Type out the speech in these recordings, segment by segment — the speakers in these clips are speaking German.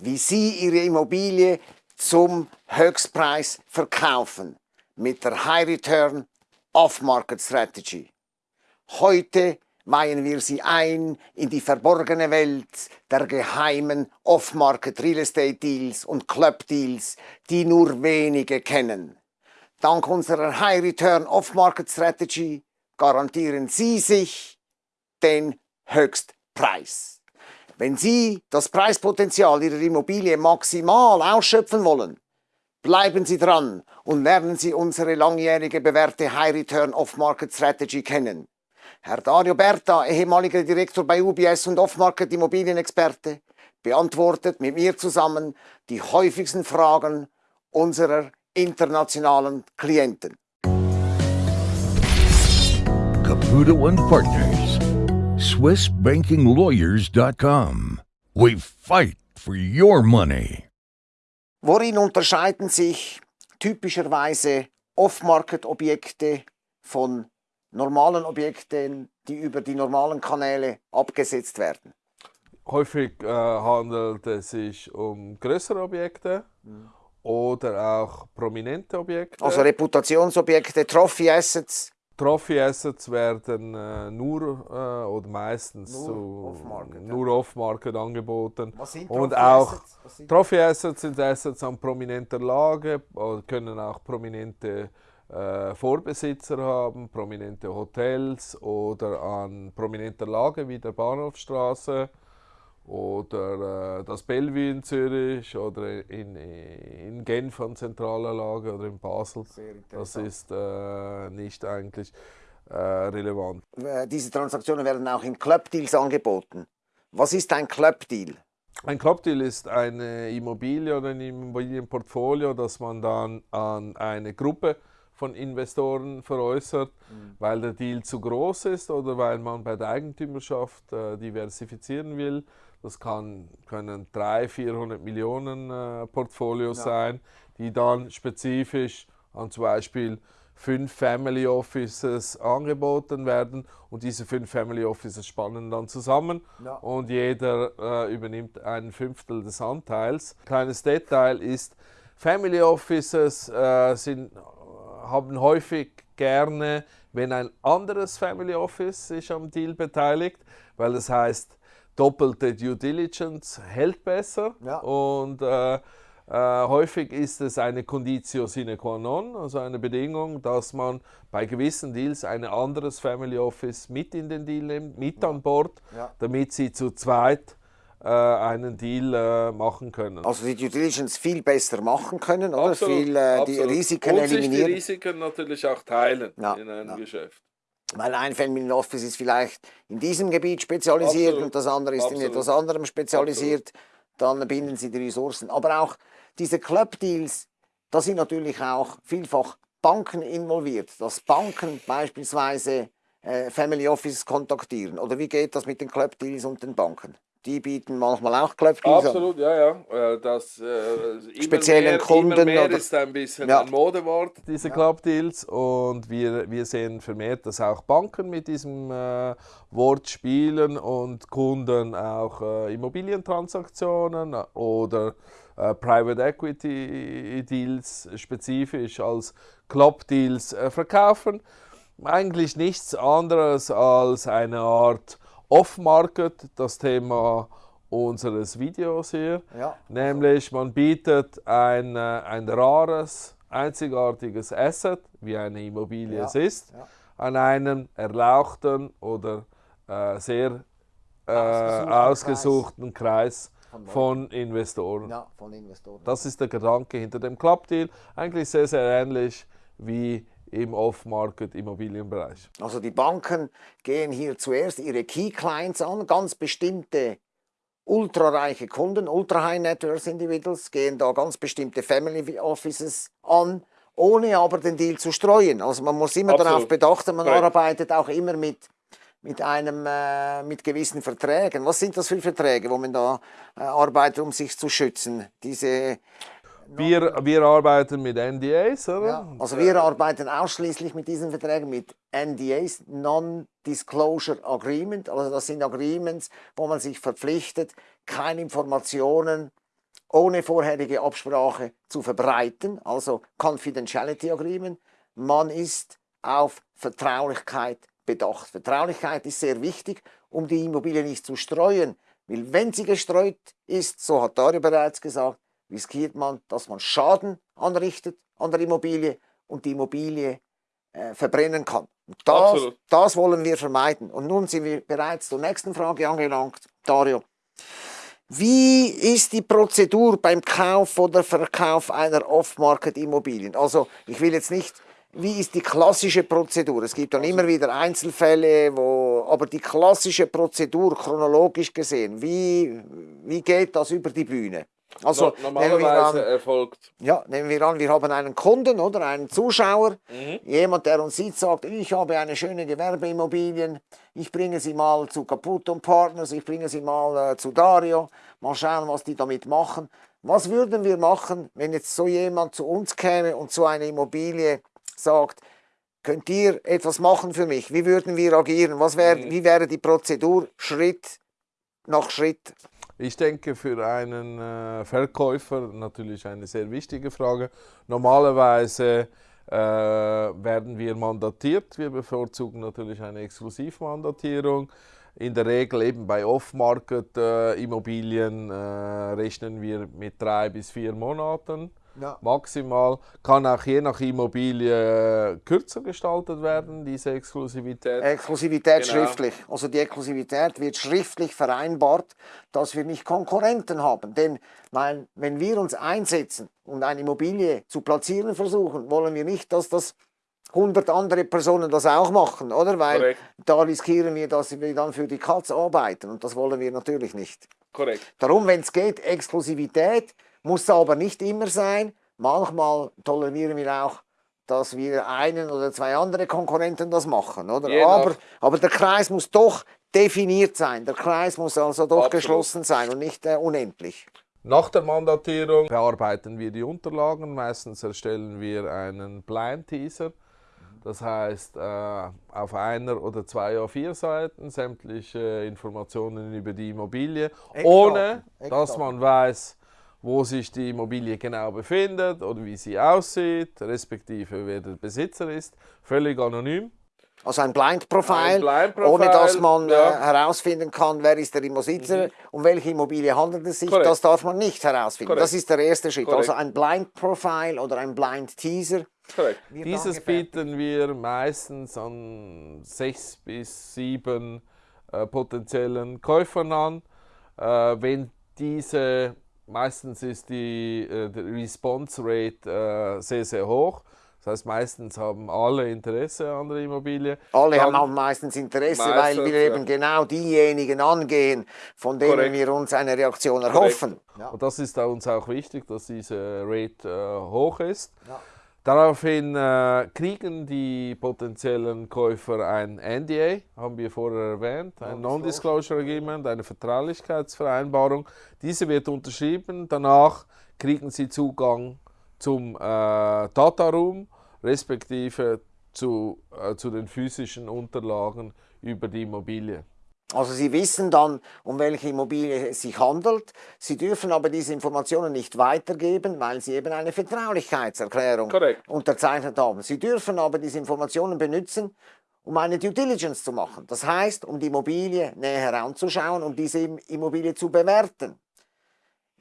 wie Sie Ihre Immobilie zum Höchstpreis verkaufen mit der High Return Off-Market Strategy. Heute weihen wir Sie ein in die verborgene Welt der geheimen Off-Market Real Estate Deals und Club Deals, die nur wenige kennen. Dank unserer High Return Off-Market Strategy garantieren Sie sich den Höchstpreis. Wenn Sie das Preispotenzial Ihrer Immobilie maximal ausschöpfen wollen, bleiben Sie dran und lernen Sie unsere langjährige bewährte High Return Off-Market Strategy kennen. Herr Dario Berta, ehemaliger Direktor bei UBS und Off-Market Immobilienexperte, beantwortet mit mir zusammen die häufigsten Fragen unserer internationalen Klienten. Caputo Partners SwissBankingLawyers.com. We fight for your money. Worin unterscheiden sich typischerweise Off-Market-Objekte von normalen Objekten, die über die normalen Kanäle abgesetzt werden? Häufig äh, handelt es sich um größere Objekte mhm. oder auch prominente Objekte. Also Reputationsobjekte, Trophy Assets. Trophy Assets werden äh, nur äh, oder meistens nur off-market off angeboten. Was sind und Trophy auch Assets? Trophy Assets sind Assets an prominenter Lage oder können auch prominente äh, Vorbesitzer haben, prominente Hotels oder an prominenter Lage wie der Bahnhofstraße oder äh, das Bellevue in Zürich oder in, in Genf an zentraler Lage oder in Basel. Das ist äh, nicht eigentlich äh, relevant. Äh, diese Transaktionen werden auch in Clubdeals angeboten. Was ist ein Clubdeal? Ein Clubdeal ist eine Immobilie oder ein Immobilienportfolio, das man dann an eine Gruppe von Investoren veräußert, mhm. weil der Deal zu groß ist oder weil man bei der Eigentümerschaft äh, diversifizieren will. Das kann, können 300, 400 Millionen äh, Portfolios ja. sein, die dann spezifisch an zum Beispiel fünf Family Offices angeboten werden und diese fünf Family Offices spannen dann zusammen ja. und jeder äh, übernimmt ein Fünftel des Anteils. Kleines Detail ist, Family Offices äh, sind, haben häufig gerne, wenn ein anderes Family Office sich am Deal beteiligt, weil das heißt, doppelte Due Diligence hält besser ja. und äh, äh, häufig ist es eine Conditio sine qua non, also eine Bedingung, dass man bei gewissen Deals ein anderes Family Office mit in den Deal nimmt, mit ja. an Bord, ja. damit sie zu zweit einen Deal äh, machen können. Also die Due Diligence viel besser machen können, oder? Absolut, viel äh, die Risiken Und eliminieren. sich die Risiken natürlich auch teilen in einem Geschäft. Weil ein Family Office ist vielleicht in diesem Gebiet spezialisiert Absolut. und das andere ist Absolut. in etwas anderem spezialisiert. Dann binden sie die Ressourcen. Aber auch diese Club-Deals, da sind natürlich auch vielfach Banken involviert. Dass Banken beispielsweise äh, Family Offices kontaktieren. Oder wie geht das mit den Club-Deals und den Banken? Die bieten manchmal auch Club-Deals Absolut, ja, ja. Äh, das, äh, Speziellen mehr, Kunden. Immer mehr oder? ist ein bisschen ja. ein Modewort, diese ja. Club-Deals. Und wir, wir sehen vermehrt, dass auch Banken mit diesem äh, Wort spielen und Kunden auch äh, Immobilientransaktionen oder äh, Private Equity Deals spezifisch als Club-Deals äh, verkaufen. Eigentlich nichts anderes als eine Art Off-Market das Thema unseres Videos hier. Ja. Nämlich man bietet ein, äh, ein rares, einzigartiges Asset, wie eine Immobilie ja. es ist, ja. an einen erlauchten oder äh, sehr äh, ausgesuchten Kreis, Kreis von, Investoren. von Investoren. Das ist der Gedanke hinter dem Club-Deal. Eigentlich sehr, sehr ähnlich wie im Off-Market-Immobilienbereich. Also die Banken gehen hier zuerst ihre Key Clients an, ganz bestimmte ultrareiche Kunden, ultra high net worth individuals, gehen da ganz bestimmte Family Offices an, ohne aber den Deal zu streuen. Also man muss immer Absolut. darauf bedachten, man Correct. arbeitet auch immer mit mit einem äh, mit gewissen Verträgen. Was sind das für Verträge, wo man da äh, arbeitet, um sich zu schützen? Diese wir, wir arbeiten mit NDAs, oder? Ja, also wir arbeiten ausschließlich mit diesen Verträgen, mit NDAs, Non-Disclosure Agreement. Also das sind Agreements, wo man sich verpflichtet, keine Informationen ohne vorherige Absprache zu verbreiten, also Confidentiality Agreement. Man ist auf Vertraulichkeit bedacht. Vertraulichkeit ist sehr wichtig, um die Immobilie nicht zu streuen. Weil wenn sie gestreut ist, so hat Dario bereits gesagt, riskiert man, dass man Schaden anrichtet an der Immobilie und die Immobilie äh, verbrennen kann. Das, das wollen wir vermeiden. Und nun sind wir bereits zur nächsten Frage angelangt, Dario. Wie ist die Prozedur beim Kauf oder Verkauf einer Off-Market-Immobilien? Also ich will jetzt nicht, wie ist die klassische Prozedur? Es gibt dann immer wieder Einzelfälle, wo, aber die klassische Prozedur chronologisch gesehen, wie, wie geht das über die Bühne? Also no, normalerweise an, erfolgt. Ja, nehmen wir an, wir haben einen Kunden oder einen Zuschauer, mhm. jemand, der uns sieht, sagt, ich habe eine schöne Gewerbeimmobilien, ich bringe sie mal zu Caputo Partners, ich bringe sie mal äh, zu Dario, mal schauen, was die damit machen. Was würden wir machen, wenn jetzt so jemand zu uns käme und so eine Immobilie sagt, könnt ihr etwas machen für mich? Wie würden wir agieren? Was wär, mhm. Wie wäre die Prozedur Schritt nach Schritt? Ich denke, für einen äh, Verkäufer natürlich eine sehr wichtige Frage. Normalerweise äh, werden wir mandatiert. Wir bevorzugen natürlich eine Exklusivmandatierung. In der Regel eben bei Off-Market-Immobilien äh, rechnen wir mit drei bis vier Monaten ja. maximal. Kann auch je nach Immobilie äh, kürzer gestaltet werden, diese Exklusivität. Exklusivität genau. schriftlich. Also die Exklusivität wird schriftlich vereinbart, dass wir nicht Konkurrenten haben. Denn weil, wenn wir uns einsetzen und eine Immobilie zu platzieren versuchen, wollen wir nicht, dass das 100 andere Personen das auch machen, oder? Weil Korrekt. da riskieren wir, dass wir dann für die Katz arbeiten und das wollen wir natürlich nicht. Korrekt. Darum, wenn es geht, Exklusivität, muss aber nicht immer sein. Manchmal tolerieren wir auch, dass wir einen oder zwei andere Konkurrenten das machen. Oder? Aber, aber der Kreis muss doch definiert sein. Der Kreis muss also doch Absolut. geschlossen sein und nicht äh, unendlich. Nach der Mandatierung bearbeiten wir die Unterlagen. Meistens erstellen wir einen Blind Teaser. Das heißt, äh, auf einer oder zwei A4 Seiten sämtliche Informationen über die Immobilie, Eckdaten. ohne dass man weiß, wo sich die Immobilie genau befindet oder wie sie aussieht, respektive wer der Besitzer ist, völlig anonym. Also ein Blind Profile, Blind -Profile ohne dass man ja. äh, herausfinden kann, wer ist der Besitzer, mhm. um welche Immobilie handelt es sich, Korrekt. das darf man nicht herausfinden. Korrekt. Das ist der erste Schritt. Korrekt. Also ein Blind Profile oder ein Blind Teaser. Dieses bieten wir meistens an sechs bis sieben äh, potenziellen Käufern an. Äh, wenn diese Meistens ist die, äh, die Response Rate äh, sehr, sehr hoch. Das heißt, meistens haben alle Interesse an der Immobilie. Alle Dann, haben meistens Interesse, meistens, weil wir ja. eben genau diejenigen angehen, von denen Korrekt. wir uns eine Reaktion erhoffen. Ja. Und das ist uns auch wichtig, dass diese Rate äh, hoch ist. Ja. Daraufhin äh, kriegen die potenziellen Käufer ein NDA, haben wir vorher erwähnt, ein Non-Disclosure Agreement, eine Vertraulichkeitsvereinbarung. Diese wird unterschrieben, danach kriegen sie Zugang zum äh, Data Room, respektive zu, äh, zu den physischen Unterlagen über die Immobilie. Also Sie wissen dann, um welche Immobilie es sich handelt. Sie dürfen aber diese Informationen nicht weitergeben, weil Sie eben eine Vertraulichkeitserklärung Correct. unterzeichnet haben. Sie dürfen aber diese Informationen benutzen, um eine Due Diligence zu machen. Das heißt, um die Immobilie näher anzuschauen, um diese Immobilie zu bewerten.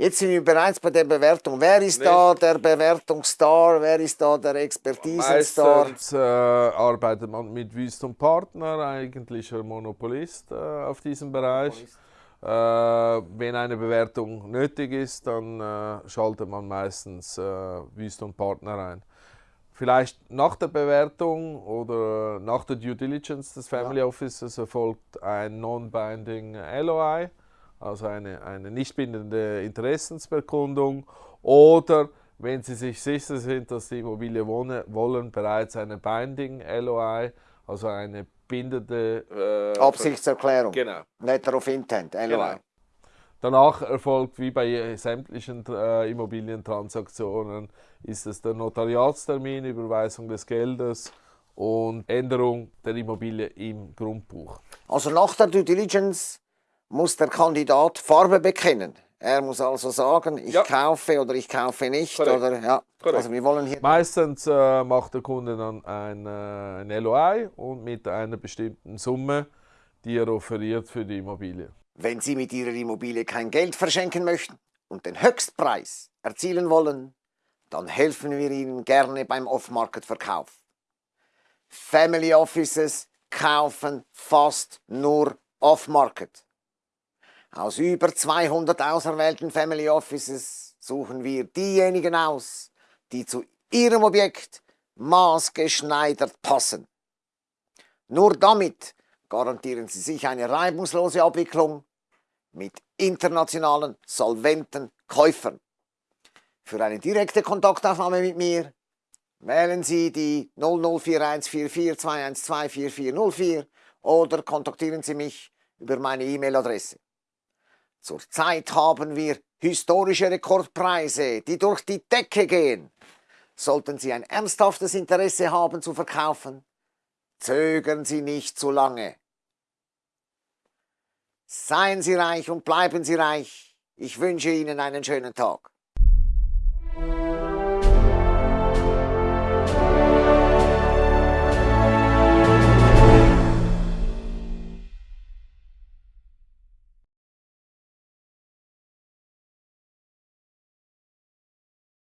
Jetzt sind wir bereits bei der Bewertung. Wer ist Nicht. da der Bewertungsstar? Wer ist da der Expertisenstar? Meistens äh, arbeitet man mit Wüst Partner, eigentlich ein Monopolist äh, auf diesem Bereich. Äh, wenn eine Bewertung nötig ist, dann äh, schaltet man meistens äh, Wüst Partner ein. Vielleicht nach der Bewertung oder nach der Due Diligence des Family ja. Offices erfolgt ein Non-Binding LOI also eine, eine nicht bindende Interessensbekundung oder wenn Sie sich sicher sind, dass die Immobilie wohnen, wollen, bereits eine Binding LOI, also eine bindende äh, Absichtserklärung. Genau. Letter of Intent, LOI. Genau. Danach erfolgt wie bei sämtlichen äh, Immobilientransaktionen ist es der Notariatstermin, Überweisung des Geldes und Änderung der Immobilie im Grundbuch. Also nach der Due Diligence muss der Kandidat Farbe bekennen. Er muss also sagen, ich Ja. kaufe oder ich kaufe nicht. Oder, ja. Also wir wollen hier Meistens äh, macht der Kunde dann ein, äh, ein LOI und mit einer bestimmten Summe, die er offeriert für die Immobilie. Wenn Sie mit Ihrer Immobilie kein Geld verschenken möchten und den Höchstpreis erzielen wollen, dann helfen wir Ihnen gerne beim Off-Market-Verkauf. Family Offices kaufen fast nur Off-Market. Aus über 200 auserwählten Family Offices suchen wir diejenigen aus, die zu Ihrem Objekt maßgeschneidert passen. Nur damit garantieren Sie sich eine reibungslose Abwicklung mit internationalen, solventen Käufern. Für eine direkte Kontaktaufnahme mit mir wählen Sie die 00414421244404 oder kontaktieren Sie mich über meine E-Mail-Adresse. Zurzeit haben wir historische Rekordpreise, die durch die Decke gehen. Sollten Sie ein ernsthaftes Interesse haben zu verkaufen, zögern Sie nicht zu lange. Seien Sie reich und bleiben Sie reich. Ich wünsche Ihnen einen schönen Tag.